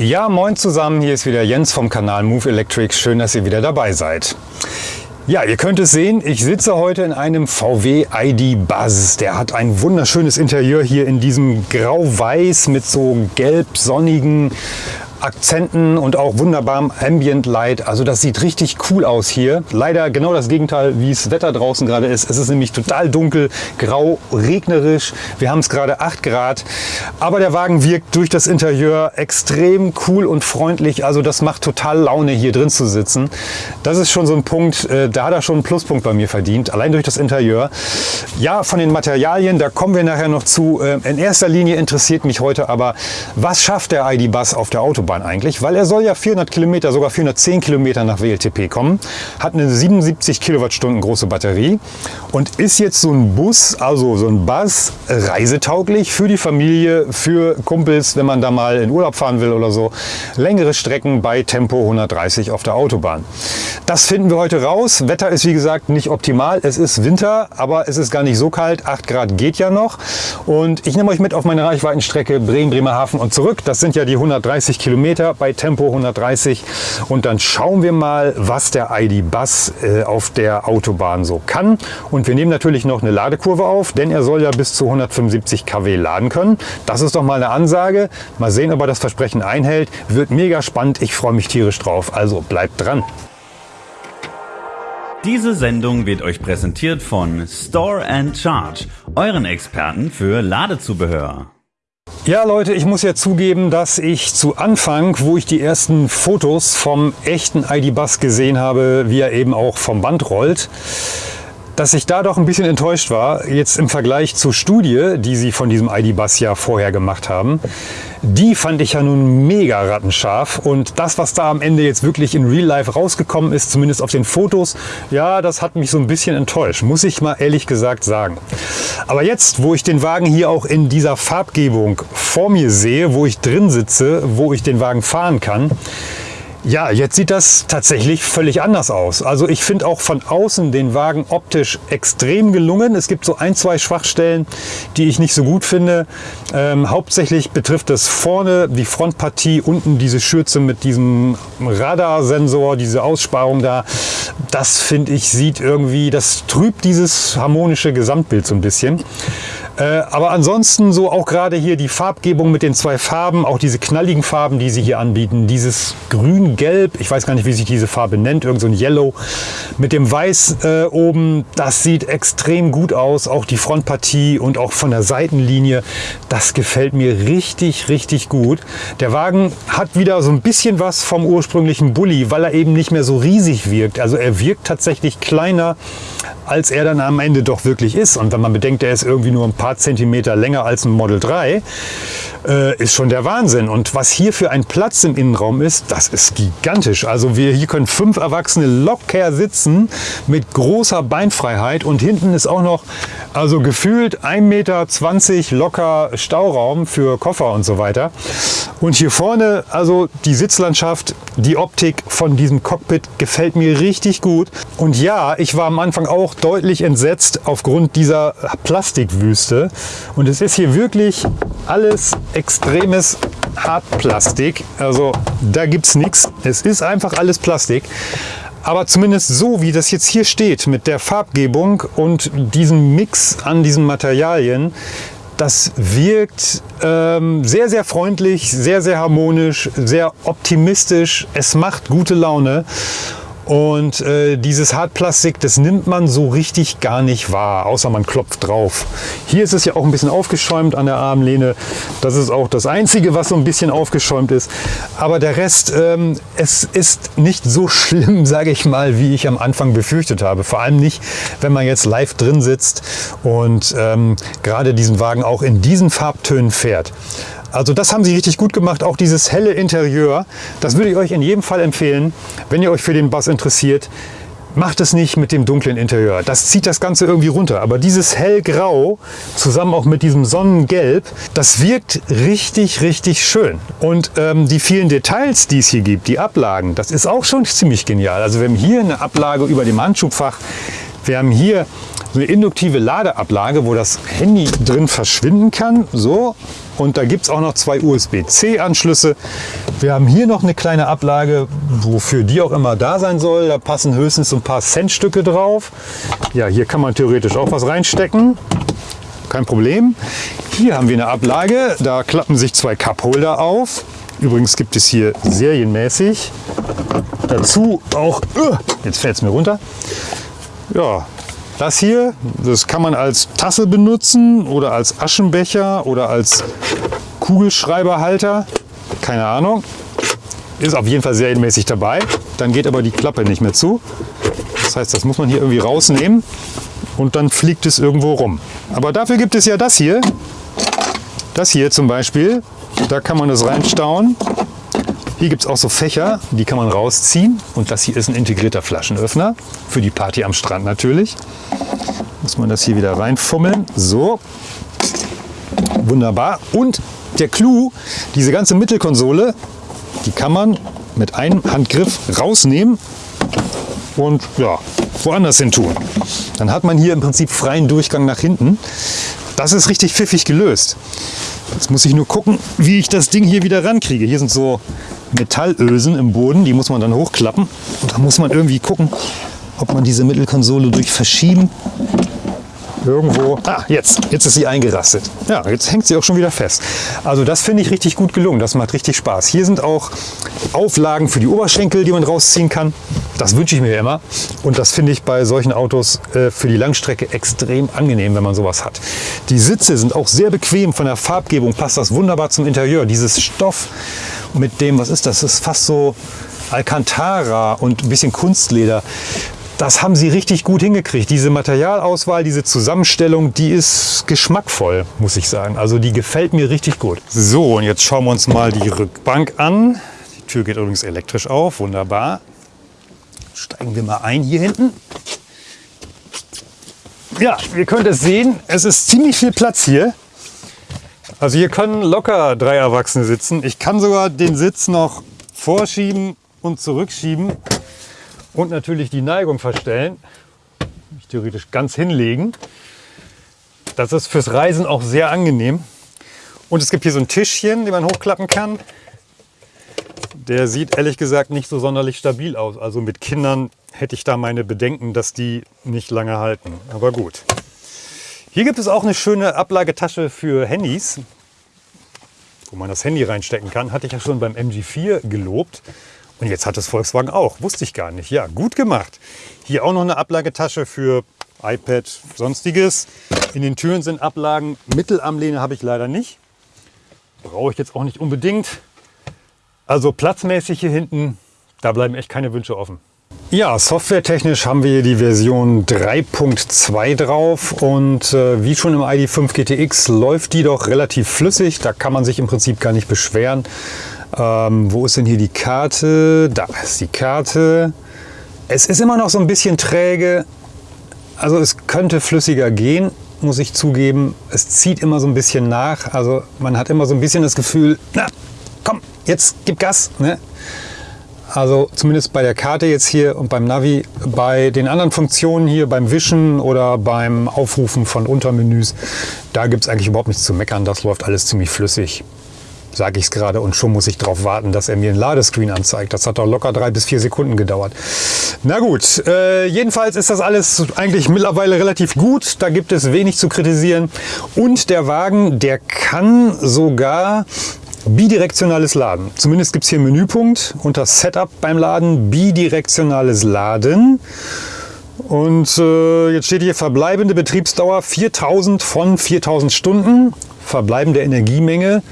Ja, moin zusammen, hier ist wieder Jens vom Kanal Move Electric. Schön, dass ihr wieder dabei seid. Ja, ihr könnt es sehen, ich sitze heute in einem VW ID Buzz. Der hat ein wunderschönes Interieur hier in diesem grau-weiß mit so gelb sonnigen Akzenten und auch wunderbarem Ambient Light. Also das sieht richtig cool aus hier. Leider genau das Gegenteil, wie es Wetter draußen gerade ist. Es ist nämlich total dunkel, grau, regnerisch. Wir haben es gerade 8 Grad. Aber der Wagen wirkt durch das Interieur extrem cool und freundlich. Also das macht total Laune, hier drin zu sitzen. Das ist schon so ein Punkt, äh, da hat er schon einen Pluspunkt bei mir verdient. Allein durch das Interieur. Ja, von den Materialien, da kommen wir nachher noch zu. Äh, in erster Linie interessiert mich heute aber, was schafft der ID-Bus auf der Autobahn? Autobahn eigentlich, weil er soll ja 400 Kilometer, sogar 410 Kilometer nach WLTP kommen, hat eine 77 Kilowattstunden große Batterie und ist jetzt so ein Bus, also so ein Bus, reisetauglich für die Familie, für Kumpels, wenn man da mal in Urlaub fahren will oder so. Längere Strecken bei Tempo 130 auf der Autobahn. Das finden wir heute raus. Wetter ist wie gesagt nicht optimal. Es ist Winter, aber es ist gar nicht so kalt. 8 Grad geht ja noch. Und ich nehme euch mit auf meine Reichweitenstrecke Bremen-Bremerhaven und zurück. Das sind ja die 130 Kilometer Kilometer bei Tempo 130 und dann schauen wir mal, was der ID Bus äh, auf der Autobahn so kann. Und wir nehmen natürlich noch eine Ladekurve auf, denn er soll ja bis zu 175 kW laden können. Das ist doch mal eine Ansage. Mal sehen, ob er das Versprechen einhält. Wird mega spannend. Ich freue mich tierisch drauf. Also bleibt dran. Diese Sendung wird euch präsentiert von Store and Charge, euren Experten für Ladezubehör. Ja Leute, ich muss ja zugeben, dass ich zu Anfang, wo ich die ersten Fotos vom echten ID-Bus gesehen habe, wie er eben auch vom Band rollt, dass ich da doch ein bisschen enttäuscht war, jetzt im Vergleich zur Studie, die sie von diesem ID-Bus ja vorher gemacht haben. Die fand ich ja nun mega rattenscharf und das, was da am Ende jetzt wirklich in Real Life rausgekommen ist, zumindest auf den Fotos, ja, das hat mich so ein bisschen enttäuscht, muss ich mal ehrlich gesagt sagen. Aber jetzt, wo ich den Wagen hier auch in dieser Farbgebung vor mir sehe, wo ich drin sitze, wo ich den Wagen fahren kann, ja, jetzt sieht das tatsächlich völlig anders aus. Also ich finde auch von außen den Wagen optisch extrem gelungen. Es gibt so ein, zwei Schwachstellen, die ich nicht so gut finde. Ähm, hauptsächlich betrifft es vorne die Frontpartie, unten diese Schürze mit diesem Radarsensor, diese Aussparung da. Das finde ich sieht irgendwie, das trübt dieses harmonische Gesamtbild so ein bisschen. Äh, aber ansonsten so auch gerade hier die Farbgebung mit den zwei Farben, auch diese knalligen Farben, die sie hier anbieten. Dieses grün-gelb, ich weiß gar nicht, wie sich diese Farbe nennt, irgend so ein Yellow mit dem Weiß äh, oben. Das sieht extrem gut aus, auch die Frontpartie und auch von der Seitenlinie. Das gefällt mir richtig, richtig gut. Der Wagen hat wieder so ein bisschen was vom ursprünglichen Bulli, weil er eben nicht mehr so riesig wirkt. Also er wirkt tatsächlich kleiner, als er dann am Ende doch wirklich ist. Und wenn man bedenkt, er ist irgendwie nur ein paar Zentimeter länger als ein Model 3, äh, ist schon der Wahnsinn. Und was hier für ein Platz im Innenraum ist, das ist gigantisch. Also wir hier können fünf Erwachsene locker sitzen mit großer Beinfreiheit und hinten ist auch noch also gefühlt 1,20 Meter locker Stauraum für Koffer und so weiter. Und hier vorne, also die Sitzlandschaft, die Optik von diesem Cockpit gefällt mir richtig gut. Und ja, ich war am Anfang auch deutlich entsetzt aufgrund dieser Plastikwüste. Und es ist hier wirklich alles extremes Hartplastik. Also da gibt es nichts. Es ist einfach alles Plastik. Aber zumindest so, wie das jetzt hier steht, mit der Farbgebung und diesem Mix an diesen Materialien, das wirkt ähm, sehr, sehr freundlich, sehr, sehr harmonisch, sehr optimistisch. Es macht gute Laune. Und äh, dieses Hartplastik, das nimmt man so richtig gar nicht wahr, außer man klopft drauf. Hier ist es ja auch ein bisschen aufgeschäumt an der Armlehne. Das ist auch das Einzige, was so ein bisschen aufgeschäumt ist. Aber der Rest, ähm, es ist nicht so schlimm, sage ich mal, wie ich am Anfang befürchtet habe. Vor allem nicht, wenn man jetzt live drin sitzt und ähm, gerade diesen Wagen auch in diesen Farbtönen fährt. Also das haben sie richtig gut gemacht, auch dieses helle Interieur. Das würde ich euch in jedem Fall empfehlen, wenn ihr euch für den Bass interessiert. Macht es nicht mit dem dunklen Interieur. Das zieht das Ganze irgendwie runter. Aber dieses hellgrau zusammen auch mit diesem Sonnengelb, das wirkt richtig, richtig schön. Und ähm, die vielen Details, die es hier gibt, die Ablagen, das ist auch schon ziemlich genial. Also wir haben hier eine Ablage über dem Handschubfach, Wir haben hier eine induktive Ladeablage, wo das Handy drin verschwinden kann. So. Und da gibt es auch noch zwei USB-C-Anschlüsse. Wir haben hier noch eine kleine Ablage, wofür die auch immer da sein soll. Da passen höchstens so ein paar Centstücke drauf. Ja, hier kann man theoretisch auch was reinstecken. Kein Problem. Hier haben wir eine Ablage. Da klappen sich zwei Cupholder auf. Übrigens gibt es hier serienmäßig dazu auch, uh, jetzt fällt es mir runter, ja, das hier, das kann man als Tasse benutzen oder als Aschenbecher oder als Kugelschreiberhalter. Keine Ahnung. Ist auf jeden Fall serienmäßig dabei. Dann geht aber die Klappe nicht mehr zu. Das heißt, das muss man hier irgendwie rausnehmen und dann fliegt es irgendwo rum. Aber dafür gibt es ja das hier. Das hier zum Beispiel. Da kann man das reinstauen. Hier gibt es auch so Fächer, die kann man rausziehen. Und das hier ist ein integrierter Flaschenöffner. Für die Party am Strand natürlich. Muss man das hier wieder reinfummeln. So. Wunderbar. Und der Clou, diese ganze Mittelkonsole, die kann man mit einem Handgriff rausnehmen und ja, woanders hin tun. Dann hat man hier im Prinzip freien Durchgang nach hinten. Das ist richtig pfiffig gelöst. Jetzt muss ich nur gucken, wie ich das Ding hier wieder rankriege. Hier sind so Metallösen im Boden, die muss man dann hochklappen. Und da muss man irgendwie gucken, ob man diese Mittelkonsole durch Verschieben irgendwo... Ah, jetzt. Jetzt ist sie eingerastet. Ja, jetzt hängt sie auch schon wieder fest. Also das finde ich richtig gut gelungen. Das macht richtig Spaß. Hier sind auch Auflagen für die Oberschenkel, die man rausziehen kann. Das wünsche ich mir immer. Und das finde ich bei solchen Autos äh, für die Langstrecke extrem angenehm, wenn man sowas hat. Die Sitze sind auch sehr bequem. Von der Farbgebung passt das wunderbar zum Interieur. Dieses Stoff mit dem, was ist das? Das ist fast so Alcantara und ein bisschen Kunstleder. Das haben sie richtig gut hingekriegt. Diese Materialauswahl, diese Zusammenstellung, die ist geschmackvoll, muss ich sagen. Also die gefällt mir richtig gut. So, und jetzt schauen wir uns mal die Rückbank an. Die Tür geht übrigens elektrisch auf, wunderbar. Steigen wir mal ein hier hinten. Ja, ihr könnt es sehen, es ist ziemlich viel Platz hier. Also hier können locker drei Erwachsene sitzen. Ich kann sogar den Sitz noch vorschieben und zurückschieben und natürlich die Neigung verstellen. Mich theoretisch ganz hinlegen. Das ist fürs Reisen auch sehr angenehm. Und es gibt hier so ein Tischchen, den man hochklappen kann. Der sieht ehrlich gesagt nicht so sonderlich stabil aus. Also mit Kindern hätte ich da meine Bedenken, dass die nicht lange halten. Aber gut. Hier gibt es auch eine schöne Ablagetasche für Handys, wo man das Handy reinstecken kann. Hatte ich ja schon beim MG4 gelobt. Und jetzt hat es Volkswagen auch. Wusste ich gar nicht. Ja, gut gemacht. Hier auch noch eine Ablagetasche für iPad, sonstiges. In den Türen sind Ablagen. Mittelarmlehne habe ich leider nicht. Brauche ich jetzt auch nicht unbedingt. Also platzmäßig hier hinten, da bleiben echt keine Wünsche offen. Ja, softwaretechnisch haben wir hier die Version 3.2 drauf und äh, wie schon im ID5 GTX läuft die doch relativ flüssig. Da kann man sich im Prinzip gar nicht beschweren. Ähm, wo ist denn hier die Karte? Da ist die Karte. Es ist immer noch so ein bisschen träge. Also es könnte flüssiger gehen, muss ich zugeben. Es zieht immer so ein bisschen nach. Also man hat immer so ein bisschen das Gefühl, na komm, jetzt gib Gas. Ne? Also zumindest bei der Karte jetzt hier und beim Navi. Bei den anderen Funktionen hier, beim Wischen oder beim Aufrufen von Untermenüs, da gibt es eigentlich überhaupt nichts zu meckern. Das läuft alles ziemlich flüssig sage ich es gerade, und schon muss ich darauf warten, dass er mir ein Ladescreen anzeigt. Das hat doch locker drei bis vier Sekunden gedauert. Na gut, äh, jedenfalls ist das alles eigentlich mittlerweile relativ gut. Da gibt es wenig zu kritisieren. Und der Wagen, der kann sogar bidirektionales Laden. Zumindest gibt es hier einen Menüpunkt unter Setup beim Laden, bidirektionales Laden. Und äh, jetzt steht hier verbleibende Betriebsdauer 4000 von 4000 Stunden, verbleibende Energiemenge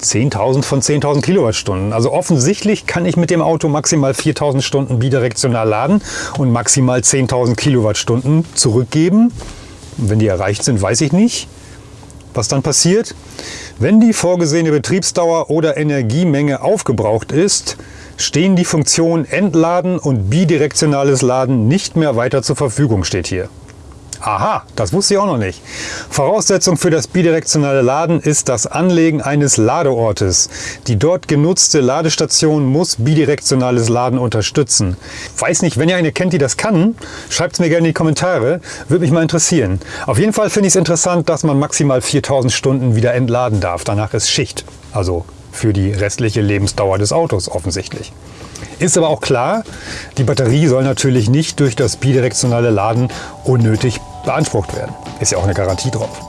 10.000 von 10.000 Kilowattstunden. Also offensichtlich kann ich mit dem Auto maximal 4.000 Stunden bidirektional laden und maximal 10.000 Kilowattstunden zurückgeben. Und wenn die erreicht sind, weiß ich nicht, was dann passiert. Wenn die vorgesehene Betriebsdauer oder Energiemenge aufgebraucht ist, stehen die Funktionen Entladen und bidirektionales Laden nicht mehr weiter zur Verfügung, steht hier. Aha, das wusste ich auch noch nicht. Voraussetzung für das bidirektionale Laden ist das Anlegen eines Ladeortes. Die dort genutzte Ladestation muss bidirektionales Laden unterstützen. Weiß nicht, wenn ihr eine kennt, die das kann, schreibt es mir gerne in die Kommentare. Würde mich mal interessieren. Auf jeden Fall finde ich es interessant, dass man maximal 4000 Stunden wieder entladen darf. Danach ist Schicht. Also für die restliche Lebensdauer des Autos offensichtlich. Ist aber auch klar, die Batterie soll natürlich nicht durch das bidirektionale Laden unnötig beansprucht werden. Ist ja auch eine Garantie drauf.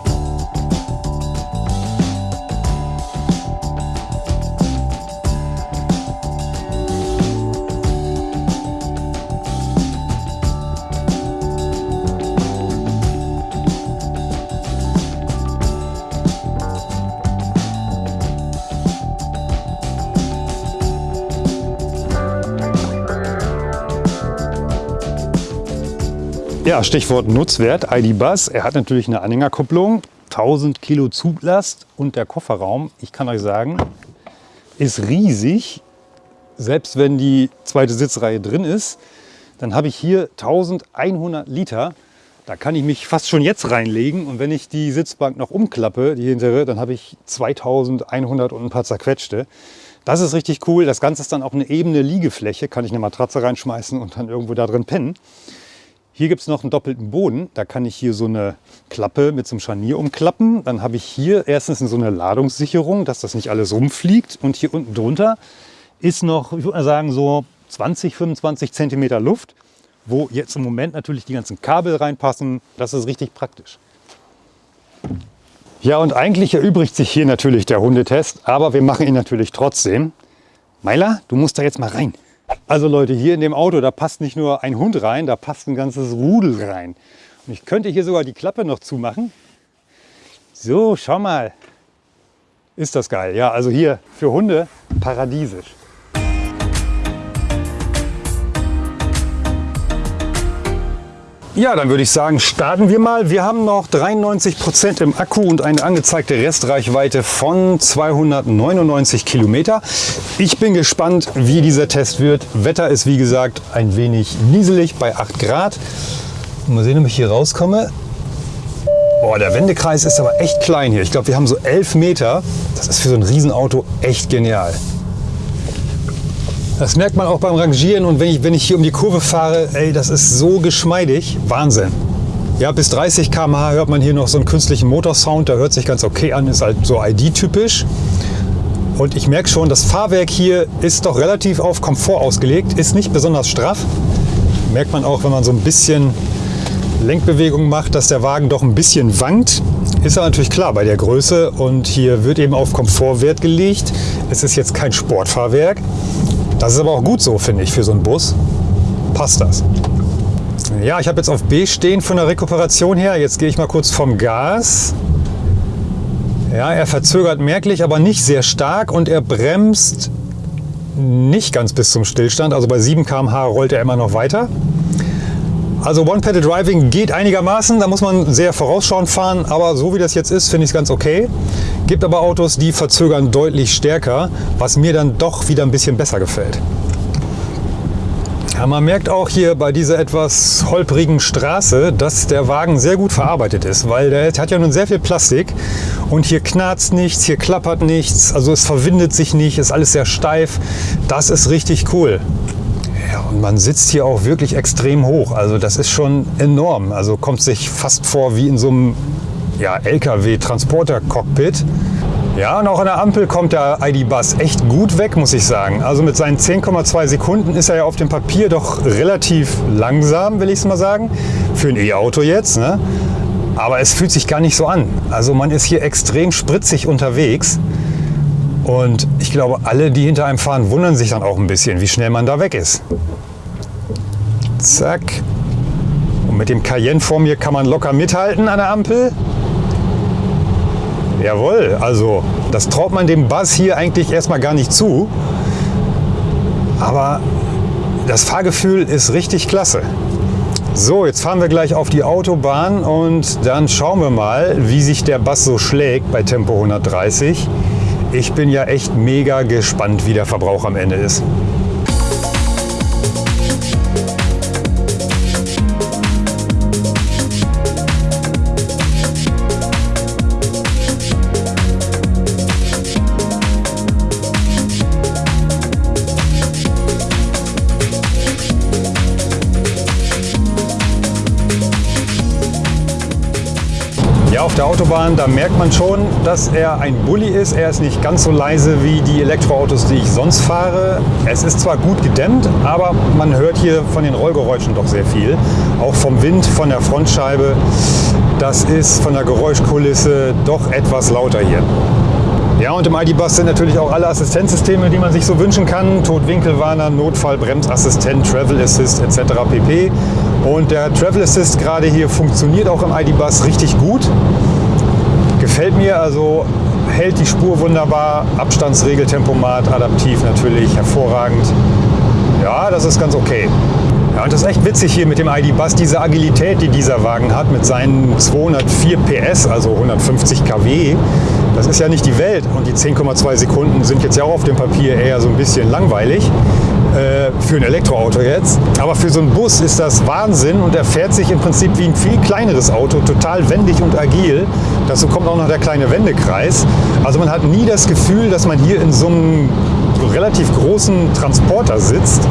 Ja, Stichwort Nutzwert, ID-Bus. Er hat natürlich eine Anhängerkupplung, 1000 Kilo Zuglast und der Kofferraum, ich kann euch sagen, ist riesig. Selbst wenn die zweite Sitzreihe drin ist, dann habe ich hier 1100 Liter. Da kann ich mich fast schon jetzt reinlegen und wenn ich die Sitzbank noch umklappe, die hintere, dann habe ich 2100 und ein paar zerquetschte. Das ist richtig cool. Das Ganze ist dann auch eine ebene Liegefläche. Kann ich eine Matratze reinschmeißen und dann irgendwo da drin pennen. Hier gibt es noch einen doppelten Boden. Da kann ich hier so eine Klappe mit so einem Scharnier umklappen. Dann habe ich hier erstens so eine Ladungssicherung, dass das nicht alles rumfliegt. Und hier unten drunter ist noch, ich würde mal sagen, so 20, 25 Zentimeter Luft, wo jetzt im Moment natürlich die ganzen Kabel reinpassen. Das ist richtig praktisch. Ja, und eigentlich erübrigt sich hier natürlich der Hundetest, aber wir machen ihn natürlich trotzdem. Meiler, du musst da jetzt mal rein. Also Leute, hier in dem Auto, da passt nicht nur ein Hund rein, da passt ein ganzes Rudel rein. Und ich könnte hier sogar die Klappe noch zumachen. So, schau mal. Ist das geil. Ja, also hier für Hunde paradiesisch. Ja, dann würde ich sagen, starten wir mal. Wir haben noch 93 Prozent im Akku und eine angezeigte Restreichweite von 299 Kilometer. Ich bin gespannt, wie dieser Test wird. Wetter ist wie gesagt ein wenig nieselig bei 8 Grad. Mal sehen, ob ich hier rauskomme. Boah, der Wendekreis ist aber echt klein hier. Ich glaube, wir haben so 11 Meter. Das ist für so ein Riesenauto echt genial. Das merkt man auch beim Rangieren und wenn ich, wenn ich hier um die Kurve fahre, ey, das ist so geschmeidig. Wahnsinn. Ja, bis 30 km/h hört man hier noch so einen künstlichen Motorsound, der hört sich ganz okay an, ist halt so ID-typisch. Und ich merke schon, das Fahrwerk hier ist doch relativ auf Komfort ausgelegt, ist nicht besonders straff. Merkt man auch, wenn man so ein bisschen Lenkbewegung macht, dass der Wagen doch ein bisschen wankt. Ist aber natürlich klar bei der Größe und hier wird eben auf Komfort Wert gelegt. Es ist jetzt kein Sportfahrwerk. Das ist aber auch gut so, finde ich, für so einen Bus. Passt das. Ja, ich habe jetzt auf B stehen von der Rekuperation her. Jetzt gehe ich mal kurz vom Gas. Ja, er verzögert merklich, aber nicht sehr stark und er bremst nicht ganz bis zum Stillstand. Also bei 7 km/h rollt er immer noch weiter. Also One-Pedal-Driving geht einigermaßen, da muss man sehr vorausschauend fahren, aber so wie das jetzt ist, finde ich es ganz okay. Gibt aber Autos, die verzögern deutlich stärker, was mir dann doch wieder ein bisschen besser gefällt. Ja, man merkt auch hier bei dieser etwas holprigen Straße, dass der Wagen sehr gut verarbeitet ist, weil der hat ja nun sehr viel Plastik und hier knarzt nichts, hier klappert nichts, also es verwindet sich nicht, ist alles sehr steif. Das ist richtig cool. Und man sitzt hier auch wirklich extrem hoch. Also das ist schon enorm. Also kommt sich fast vor wie in so einem ja, LKW-Transporter-Cockpit. Ja, und auch an der Ampel kommt der ID-Bus echt gut weg, muss ich sagen. Also mit seinen 10,2 Sekunden ist er ja auf dem Papier doch relativ langsam, will ich es mal sagen. Für ein E-Auto jetzt. Ne? Aber es fühlt sich gar nicht so an. Also man ist hier extrem spritzig unterwegs. Und ich glaube, alle, die hinter einem fahren, wundern sich dann auch ein bisschen, wie schnell man da weg ist. Zack. Und mit dem Cayenne vor mir kann man locker mithalten an der Ampel. Jawohl, also das traut man dem Buzz hier eigentlich erstmal gar nicht zu. Aber das Fahrgefühl ist richtig klasse. So, jetzt fahren wir gleich auf die Autobahn und dann schauen wir mal, wie sich der Bass so schlägt bei Tempo 130. Ich bin ja echt mega gespannt, wie der Verbrauch am Ende ist. Der Autobahn, da merkt man schon, dass er ein Bulli ist. Er ist nicht ganz so leise wie die Elektroautos, die ich sonst fahre. Es ist zwar gut gedämmt, aber man hört hier von den Rollgeräuschen doch sehr viel. Auch vom Wind, von der Frontscheibe. Das ist von der Geräuschkulisse doch etwas lauter hier. Ja, und im ID-Bus sind natürlich auch alle Assistenzsysteme, die man sich so wünschen kann. Totwinkelwarner, Notfall, Bremsassistent, Travel Assist etc. pp. Und der Travel Assist gerade hier funktioniert auch im ID-Bus richtig gut. Gefällt mir, also hält die Spur wunderbar, Abstandsregeltempomat, adaptiv natürlich, hervorragend. Ja, das ist ganz okay. Ja, und das ist echt witzig hier mit dem ID-Bus, diese Agilität, die dieser Wagen hat mit seinen 204 PS, also 150 kW. Das ist ja nicht die Welt und die 10,2 Sekunden sind jetzt ja auch auf dem Papier eher so ein bisschen langweilig äh, für ein Elektroauto jetzt. Aber für so einen Bus ist das Wahnsinn und er fährt sich im Prinzip wie ein viel kleineres Auto, total wendig und agil. Dazu kommt auch noch der kleine Wendekreis. Also man hat nie das Gefühl, dass man hier in so einem relativ großen Transporter sitzt.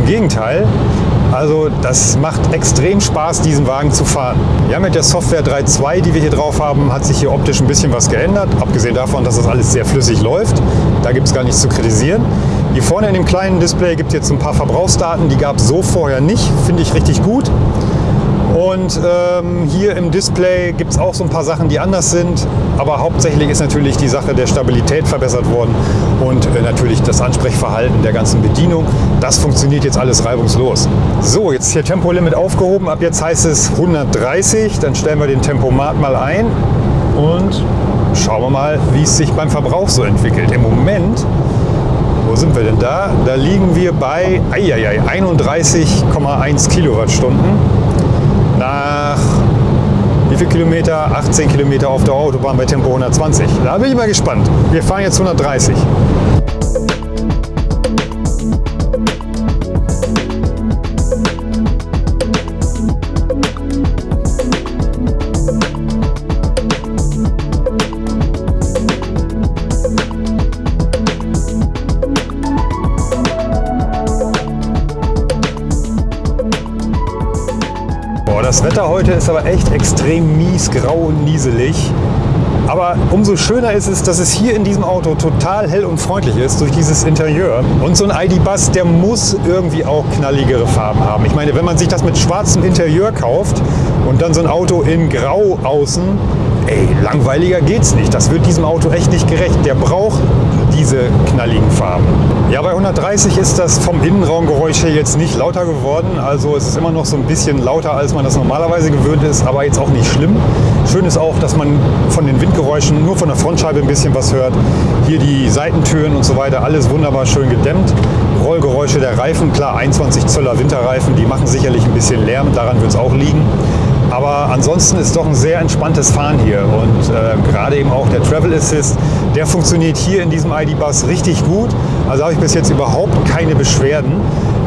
Im Gegenteil, also das macht extrem Spaß, diesen Wagen zu fahren. Ja, mit der Software 3.2, die wir hier drauf haben, hat sich hier optisch ein bisschen was geändert. Abgesehen davon, dass das alles sehr flüssig läuft. Da gibt es gar nichts zu kritisieren. Hier vorne in dem kleinen Display gibt es jetzt ein paar Verbrauchsdaten, die gab es so vorher nicht. Finde ich richtig gut. Und ähm, hier im Display gibt es auch so ein paar Sachen, die anders sind. Aber hauptsächlich ist natürlich die Sache der Stabilität verbessert worden und äh, natürlich das Ansprechverhalten der ganzen Bedienung. Das funktioniert jetzt alles reibungslos. So, jetzt hier Tempolimit aufgehoben. Ab jetzt heißt es 130. Dann stellen wir den Tempomat mal ein und schauen wir mal, wie es sich beim Verbrauch so entwickelt. Im Moment sind wir denn da? Da liegen wir bei 31,1 Kilowattstunden nach wie viel Kilometer? 18 Kilometer auf der Autobahn bei Tempo 120. Da bin ich mal gespannt. Wir fahren jetzt 130. Wetter heute ist aber echt extrem mies, grau und nieselig. Aber umso schöner ist es, dass es hier in diesem Auto total hell und freundlich ist durch dieses Interieur. Und so ein ID-Bus, der muss irgendwie auch knalligere Farben haben. Ich meine, wenn man sich das mit schwarzem Interieur kauft und dann so ein Auto in grau außen, ey, langweiliger geht's nicht. Das wird diesem Auto echt nicht gerecht. Der braucht diese knalligen Farben. Ja, bei 130 ist das vom Innenraumgeräusch her jetzt nicht lauter geworden. Also es ist immer noch so ein bisschen lauter, als man das normalerweise gewöhnt ist, aber jetzt auch nicht schlimm. Schön ist auch, dass man von den Windgeräuschen nur von der Frontscheibe ein bisschen was hört. Hier die Seitentüren und so weiter, alles wunderbar schön gedämmt. Rollgeräusche der Reifen, klar 21 Zöller Winterreifen, die machen sicherlich ein bisschen Lärm, daran wird es auch liegen. Aber ansonsten ist doch ein sehr entspanntes Fahren hier und äh, gerade eben auch der Travel Assist, der funktioniert hier in diesem ID-Bus richtig gut. Also habe ich bis jetzt überhaupt keine Beschwerden.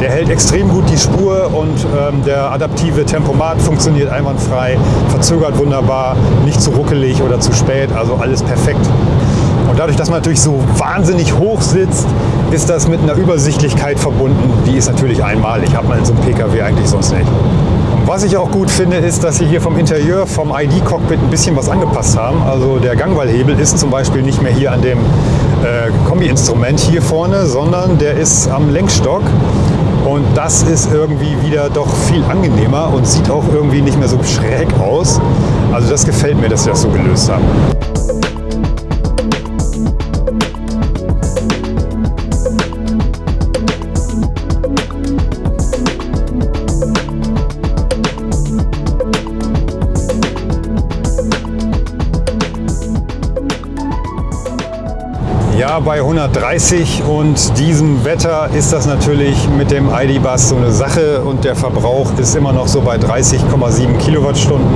Der hält extrem gut die Spur und ähm, der adaptive Tempomat funktioniert einwandfrei, verzögert wunderbar, nicht zu ruckelig oder zu spät, also alles perfekt. Und dadurch, dass man natürlich so wahnsinnig hoch sitzt, ist das mit einer Übersichtlichkeit verbunden. Die ist natürlich einmalig, hat man in so einem Pkw eigentlich sonst nicht. Was ich auch gut finde, ist, dass sie hier vom Interieur, vom ID-Cockpit ein bisschen was angepasst haben. Also der Gangwallhebel ist zum Beispiel nicht mehr hier an dem äh, Kombi-Instrument hier vorne, sondern der ist am Lenkstock. Und das ist irgendwie wieder doch viel angenehmer und sieht auch irgendwie nicht mehr so schräg aus. Also das gefällt mir, dass sie das so gelöst haben. Bei 130 und diesem Wetter ist das natürlich mit dem ID-Bus so eine Sache und der Verbrauch ist immer noch so bei 30,7 Kilowattstunden.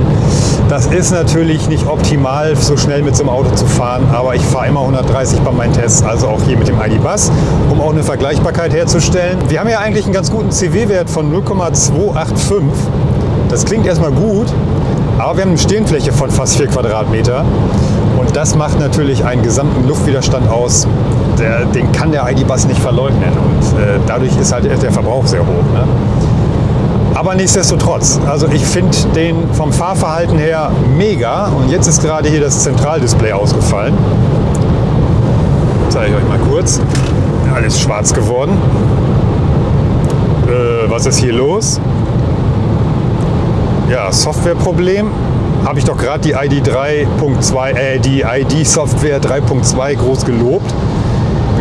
Das ist natürlich nicht optimal, so schnell mit so einem Auto zu fahren, aber ich fahre immer 130 bei meinen Tests, also auch hier mit dem ID-Bus, um auch eine Vergleichbarkeit herzustellen. Wir haben ja eigentlich einen ganz guten CW-Wert von 0,285. Das klingt erstmal gut, aber wir haben eine Stehenfläche von fast 4 Quadratmeter das macht natürlich einen gesamten Luftwiderstand aus, der, den kann der ID-Bus nicht verleugnen. Und äh, dadurch ist halt der Verbrauch sehr hoch. Ne? Aber nichtsdestotrotz, also ich finde den vom Fahrverhalten her mega. Und jetzt ist gerade hier das Zentraldisplay ausgefallen. Zeige ich euch mal kurz. Alles schwarz geworden. Äh, was ist hier los? Ja, Softwareproblem. Habe ich doch gerade die ID 3.2, äh, die ID Software 3.2 groß gelobt.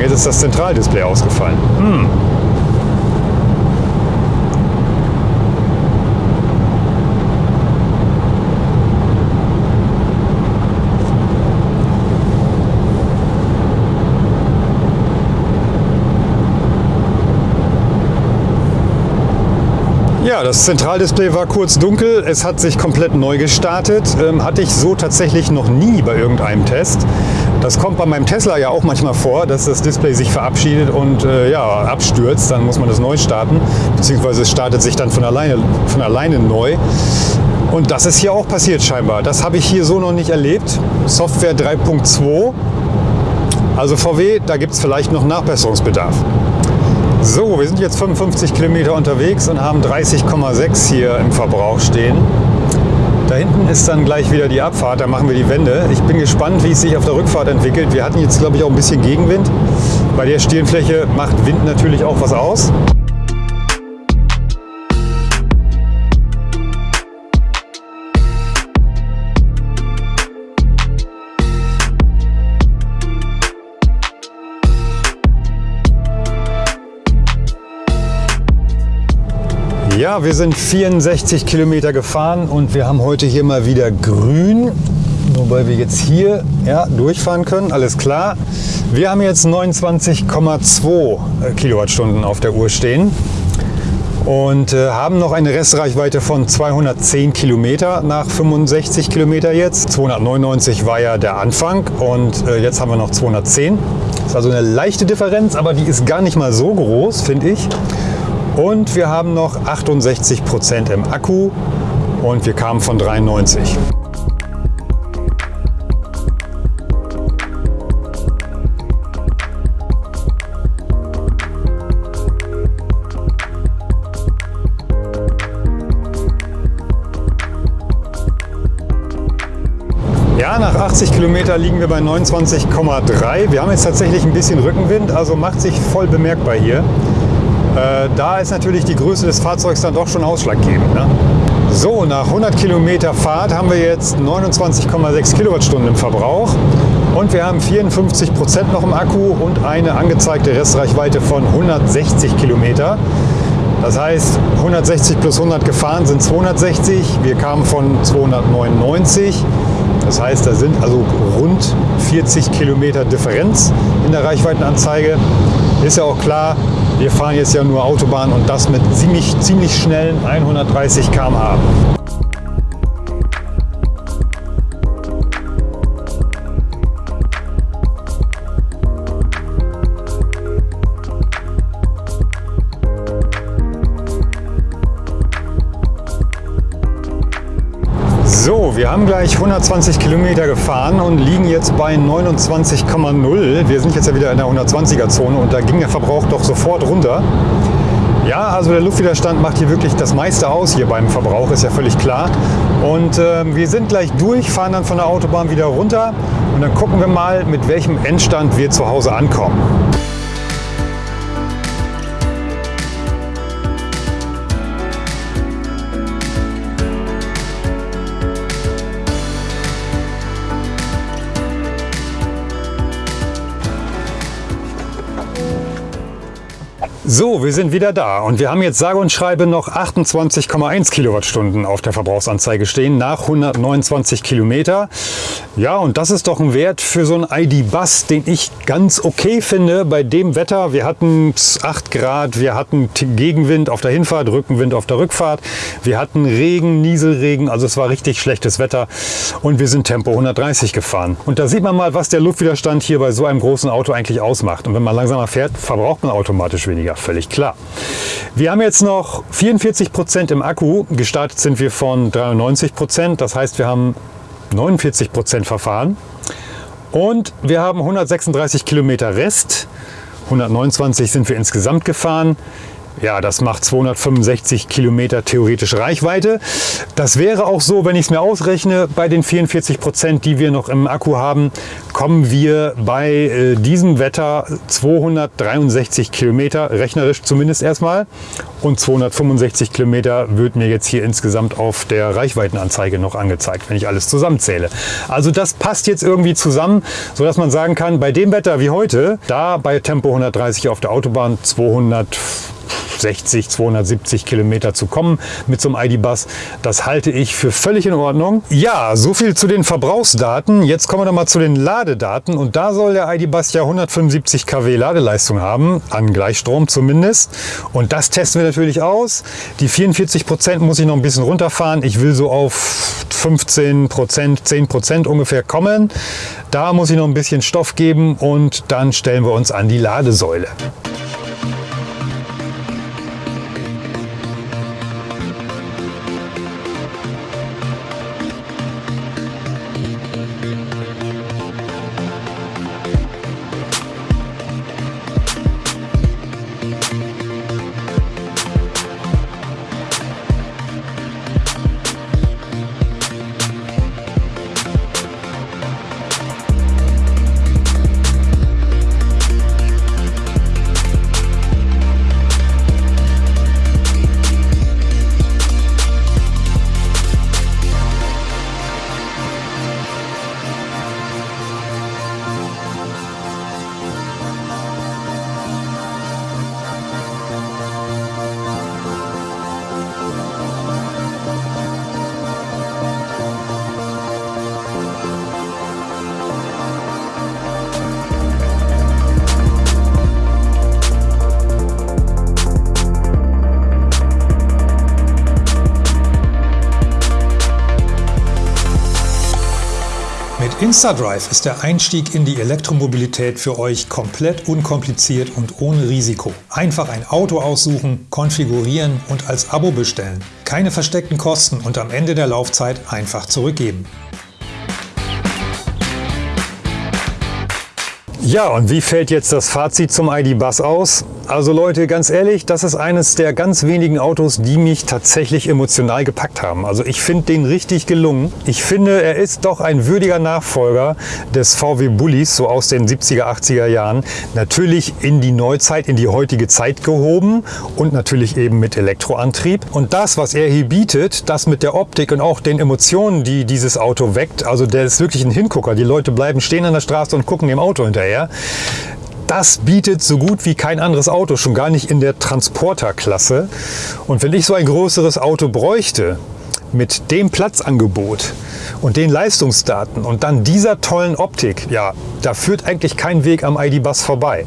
Jetzt ist das Zentraldisplay ausgefallen. Hm. Ja, das Zentraldisplay war kurz dunkel. Es hat sich komplett neu gestartet. Ähm, hatte ich so tatsächlich noch nie bei irgendeinem Test. Das kommt bei meinem Tesla ja auch manchmal vor, dass das Display sich verabschiedet und äh, ja, abstürzt. Dann muss man das neu starten, beziehungsweise es startet sich dann von alleine, von alleine neu. Und das ist hier auch passiert scheinbar. Das habe ich hier so noch nicht erlebt. Software 3.2. Also VW, da gibt es vielleicht noch Nachbesserungsbedarf. So, wir sind jetzt 55 Kilometer unterwegs und haben 30,6 hier im Verbrauch stehen. Da hinten ist dann gleich wieder die Abfahrt, da machen wir die Wende. Ich bin gespannt, wie es sich auf der Rückfahrt entwickelt. Wir hatten jetzt, glaube ich, auch ein bisschen Gegenwind. Bei der Stirnfläche macht Wind natürlich auch was aus. Wir sind 64 Kilometer gefahren und wir haben heute hier mal wieder grün. Wobei wir jetzt hier ja, durchfahren können, alles klar. Wir haben jetzt 29,2 Kilowattstunden auf der Uhr stehen und äh, haben noch eine Restreichweite von 210 Kilometer nach 65 Kilometer jetzt. 299 war ja der Anfang und äh, jetzt haben wir noch 210. Das ist also eine leichte Differenz, aber die ist gar nicht mal so groß, finde ich. Und wir haben noch 68 Prozent im Akku und wir kamen von 93. Ja, nach 80 Kilometer liegen wir bei 29,3. Wir haben jetzt tatsächlich ein bisschen Rückenwind, also macht sich voll bemerkbar hier. Äh, da ist natürlich die Größe des Fahrzeugs dann doch schon ausschlaggebend. Ne? So, nach 100 Kilometer Fahrt haben wir jetzt 29,6 Kilowattstunden im Verbrauch und wir haben 54 Prozent noch im Akku und eine angezeigte Restreichweite von 160 Kilometer. Das heißt, 160 plus 100 gefahren sind 260. Wir kamen von 299. Das heißt, da sind also rund 40 Kilometer Differenz in der Reichweitenanzeige. Ist ja auch klar, wir fahren jetzt ja nur Autobahn und das mit ziemlich, ziemlich schnellen 130 km/h. Wir haben gleich 120 Kilometer gefahren und liegen jetzt bei 29,0. Wir sind jetzt ja wieder in der 120er Zone und da ging der Verbrauch doch sofort runter. Ja, also der Luftwiderstand macht hier wirklich das meiste aus hier beim Verbrauch, ist ja völlig klar. Und äh, wir sind gleich durch, fahren dann von der Autobahn wieder runter und dann gucken wir mal, mit welchem Endstand wir zu Hause ankommen. So, wir sind wieder da und wir haben jetzt sage und schreibe noch 28,1 Kilowattstunden auf der Verbrauchsanzeige stehen nach 129 Kilometer. Ja, und das ist doch ein Wert für so einen ID-Bus, den ich ganz okay finde bei dem Wetter. Wir hatten 8 Grad, wir hatten Gegenwind auf der Hinfahrt, Rückenwind auf der Rückfahrt, wir hatten Regen, Nieselregen, also es war richtig schlechtes Wetter und wir sind Tempo 130 gefahren. Und da sieht man mal, was der Luftwiderstand hier bei so einem großen Auto eigentlich ausmacht. Und wenn man langsamer fährt, verbraucht man automatisch weniger ja völlig klar. Wir haben jetzt noch 44 Prozent im Akku. Gestartet sind wir von 93 Prozent. Das heißt, wir haben 49 Prozent verfahren. Und wir haben 136 Kilometer Rest. 129 sind wir insgesamt gefahren. Ja, das macht 265 Kilometer theoretisch Reichweite. Das wäre auch so, wenn ich es mir ausrechne, bei den 44 Prozent, die wir noch im Akku haben, kommen wir bei äh, diesem Wetter 263 Kilometer, rechnerisch zumindest erstmal. Und 265 Kilometer wird mir jetzt hier insgesamt auf der Reichweitenanzeige noch angezeigt, wenn ich alles zusammenzähle. Also das passt jetzt irgendwie zusammen, sodass man sagen kann, bei dem Wetter wie heute, da bei Tempo 130 auf der Autobahn 200 260, 270 Kilometer zu kommen mit so einem ID-Bus. Das halte ich für völlig in Ordnung. Ja, so viel zu den Verbrauchsdaten. Jetzt kommen wir noch mal zu den Ladedaten. Und da soll der ID-Bus ja 175 kW Ladeleistung haben, an Gleichstrom zumindest. Und das testen wir natürlich aus. Die 44 Prozent muss ich noch ein bisschen runterfahren. Ich will so auf 15 Prozent, 10 Prozent ungefähr kommen. Da muss ich noch ein bisschen Stoff geben und dann stellen wir uns an die Ladesäule. InstaDrive ist der Einstieg in die Elektromobilität für euch komplett unkompliziert und ohne Risiko. Einfach ein Auto aussuchen, konfigurieren und als Abo bestellen. Keine versteckten Kosten und am Ende der Laufzeit einfach zurückgeben. Ja, und wie fällt jetzt das Fazit zum ID-Bus aus? Also Leute, ganz ehrlich, das ist eines der ganz wenigen Autos, die mich tatsächlich emotional gepackt haben. Also ich finde den richtig gelungen. Ich finde, er ist doch ein würdiger Nachfolger des VW Bullis, so aus den 70er, 80er Jahren. Natürlich in die Neuzeit, in die heutige Zeit gehoben und natürlich eben mit Elektroantrieb. Und das, was er hier bietet, das mit der Optik und auch den Emotionen, die dieses Auto weckt, also der ist wirklich ein Hingucker. Die Leute bleiben stehen an der Straße und gucken dem Auto hinterher. Das bietet so gut wie kein anderes Auto, schon gar nicht in der Transporterklasse. Und wenn ich so ein größeres Auto bräuchte, mit dem Platzangebot und den Leistungsdaten und dann dieser tollen Optik, ja, da führt eigentlich kein Weg am ID-Bus vorbei.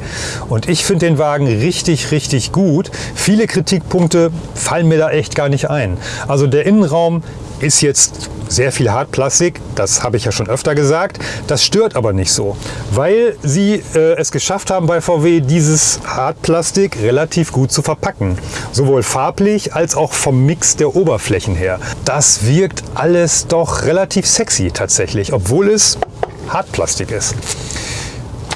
Und ich finde den Wagen richtig, richtig gut. Viele Kritikpunkte fallen mir da echt gar nicht ein. Also der Innenraum ist jetzt sehr viel Hartplastik, das habe ich ja schon öfter gesagt. Das stört aber nicht so, weil sie äh, es geschafft haben bei VW, dieses Hartplastik relativ gut zu verpacken. Sowohl farblich als auch vom Mix der Oberflächen her. Das wirkt alles doch relativ sexy tatsächlich, obwohl es Hartplastik ist.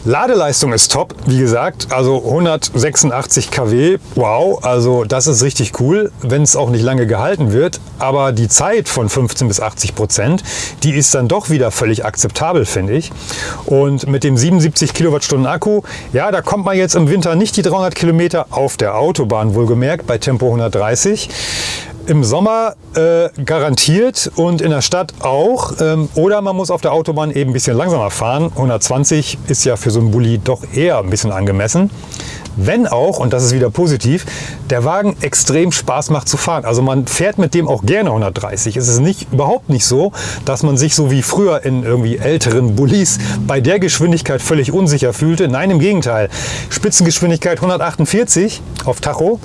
Ladeleistung ist top, wie gesagt, also 186 kW, wow, also das ist richtig cool, wenn es auch nicht lange gehalten wird, aber die Zeit von 15 bis 80 Prozent, die ist dann doch wieder völlig akzeptabel, finde ich. Und mit dem 77 Kilowattstunden Akku, ja, da kommt man jetzt im Winter nicht die 300 Kilometer auf der Autobahn wohlgemerkt, bei Tempo 130 im Sommer äh, garantiert und in der Stadt auch. Ähm, oder man muss auf der Autobahn eben ein bisschen langsamer fahren. 120 ist ja für so einen Bulli doch eher ein bisschen angemessen. Wenn auch, und das ist wieder positiv, der Wagen extrem Spaß macht zu fahren. Also man fährt mit dem auch gerne 130. Es ist nicht, überhaupt nicht so, dass man sich so wie früher in irgendwie älteren Bullis bei der Geschwindigkeit völlig unsicher fühlte. Nein, im Gegenteil. Spitzengeschwindigkeit 148 auf Tacho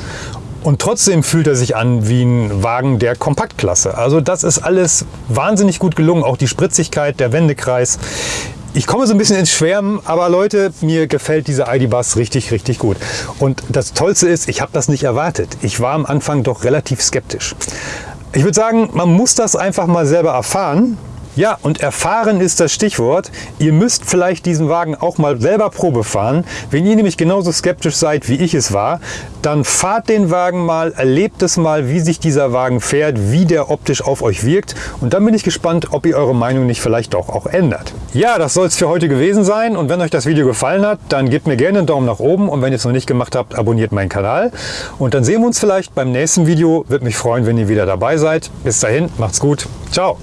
und trotzdem fühlt er sich an wie ein Wagen der Kompaktklasse. Also das ist alles wahnsinnig gut gelungen. Auch die Spritzigkeit, der Wendekreis. Ich komme so ein bisschen ins Schwärmen, aber Leute, mir gefällt dieser ID-Bus richtig, richtig gut. Und das Tollste ist, ich habe das nicht erwartet. Ich war am Anfang doch relativ skeptisch. Ich würde sagen, man muss das einfach mal selber erfahren. Ja, und erfahren ist das Stichwort. Ihr müsst vielleicht diesen Wagen auch mal selber Probe fahren. Wenn ihr nämlich genauso skeptisch seid, wie ich es war, dann fahrt den Wagen mal, erlebt es mal, wie sich dieser Wagen fährt, wie der optisch auf euch wirkt. Und dann bin ich gespannt, ob ihr eure Meinung nicht vielleicht doch auch ändert. Ja, das soll es für heute gewesen sein. Und wenn euch das Video gefallen hat, dann gebt mir gerne einen Daumen nach oben. Und wenn ihr es noch nicht gemacht habt, abonniert meinen Kanal. Und dann sehen wir uns vielleicht beim nächsten Video. Würde mich freuen, wenn ihr wieder dabei seid. Bis dahin, macht's gut. Ciao.